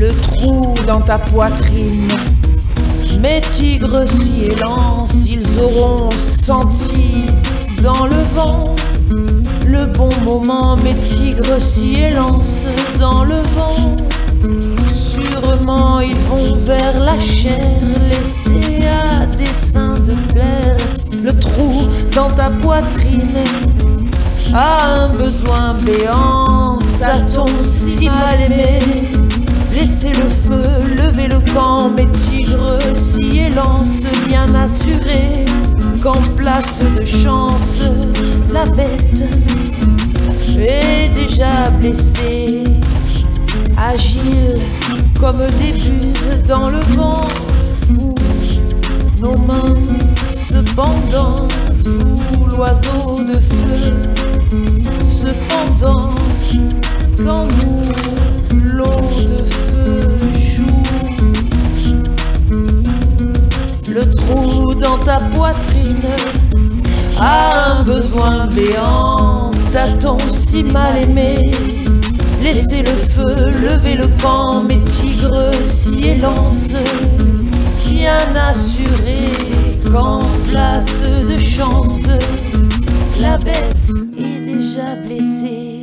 le trou dans ta poitrine. Mes tigres si élancent, ils auront senti dans le vent le bon moment. Mes tigres si élancent dans le vent. Sûrement ils vont vers la chair, laisser à des seins de plaire le trou dans ta poitrine. A un besoin béant, qu'en place de chance, la bête est déjà blessée, agile comme des buses dans le vent, fou, nos mains cependant jouent l'oiseau de feu, cependant quand nous poitrine a un besoin béant. T'a-t-on si mal aimé? Laissez le feu, levez le camp, mes tigres si élancent, bien assurés qu'en place de chance, la bête est déjà blessée.